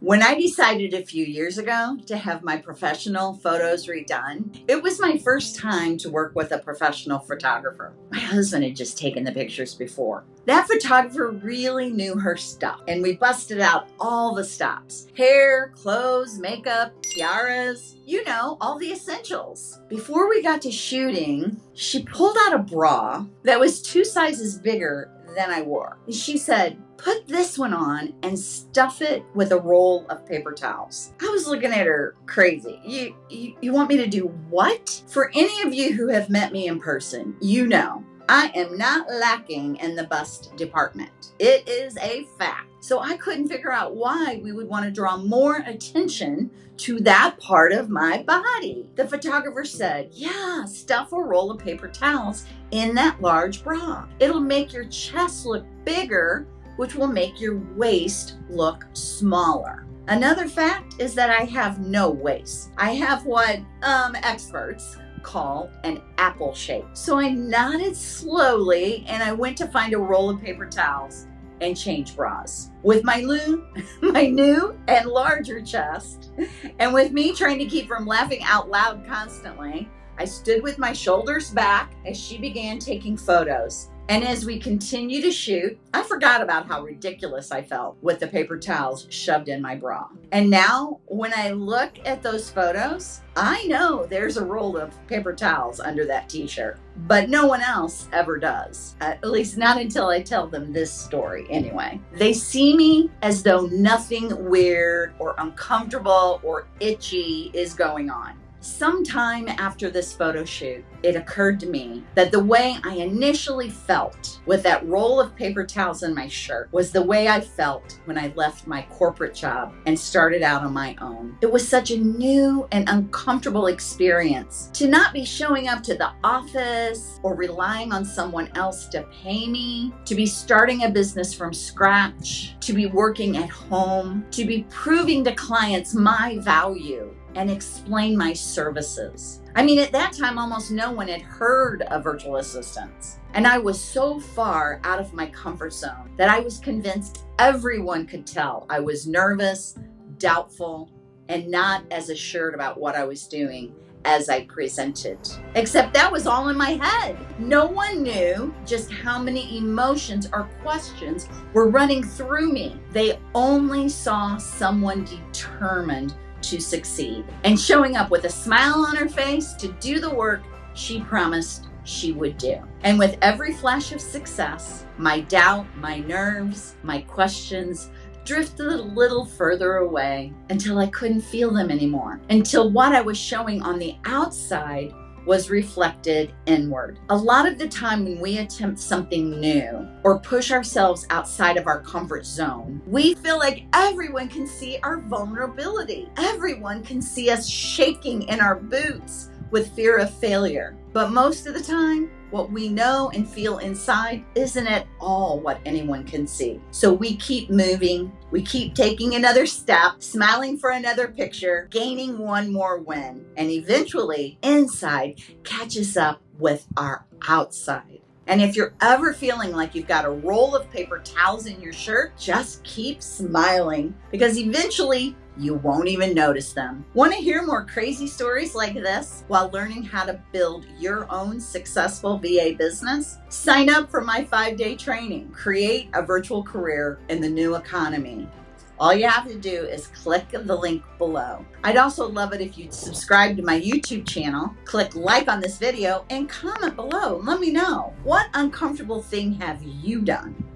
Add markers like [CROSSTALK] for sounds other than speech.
When I decided a few years ago to have my professional photos redone, it was my first time to work with a professional photographer. My husband had just taken the pictures before. That photographer really knew her stuff, and we busted out all the stops hair, clothes, makeup, tiaras, you know, all the essentials. Before we got to shooting, she pulled out a bra that was two sizes bigger than I wore. She said, put this one on and stuff it with a roll of paper towels. I was looking at her crazy. You, you, you want me to do what? For any of you who have met me in person, you know I am not lacking in the bust department. It is a fact. So I couldn't figure out why we would want to draw more attention to that part of my body. The photographer said, Yeah, stuff a roll of paper towels in that large bra. It'll make your chest look bigger, which will make your waist look smaller. Another fact is that I have no waist. I have what um, experts call an apple shape. So I nodded slowly and I went to find a roll of paper towels and change bras. With my new, [LAUGHS] my new and larger chest, and with me trying to keep from laughing out loud constantly, I stood with my shoulders back as she began taking photos. And as we continue to shoot, I forgot about how ridiculous I felt with the paper towels shoved in my bra. And now, when I look at those photos, I know there's a roll of paper towels under that t shirt, but no one else ever does. At least not until I tell them this story, anyway. They see me as though nothing weird or uncomfortable or itchy is going on. Sometime after this photo shoot, it occurred to me that the way I initially felt with that roll of paper towels in my shirt was the way I felt when I left my corporate job and started out on my own. It was such a new and uncomfortable experience to not be showing up to the office or relying on someone else to pay me, to be starting a business from scratch, to be working at home, to be proving to clients my value and explain my services. I mean, at that time, almost no one had heard of virtual assistants. And I was so far out of my comfort zone that I was convinced everyone could tell I was nervous, doubtful, and not as assured about what I was doing as I presented. Except that was all in my head. No one knew just how many emotions or questions were running through me. They only saw someone determined to succeed and showing up with a smile on her face to do the work she promised she would do. And with every flash of success, my doubt, my nerves, my questions drifted a little further away until I couldn't feel them anymore. Until what I was showing on the outside was reflected inward. A lot of the time when we attempt something new or push ourselves outside of our comfort zone, we feel like everyone can see our vulnerability. Everyone can see us shaking in our boots with fear of failure. But most of the time, what we know and feel inside isn't at all what anyone can see. So we keep moving, we keep taking another step, smiling for another picture, gaining one more win, and eventually inside catches up with our outside. And if you're ever feeling like you've got a roll of paper towels in your shirt, just keep smiling because eventually you won't even notice them. Want to hear more crazy stories like this while learning how to build your own successful VA business? Sign up for my five day training, Create a Virtual Career in the New Economy. All you have to do is click the link below. I'd also love it if you'd subscribe to my YouTube channel, click like on this video, and comment below. Let me know what uncomfortable thing have you done?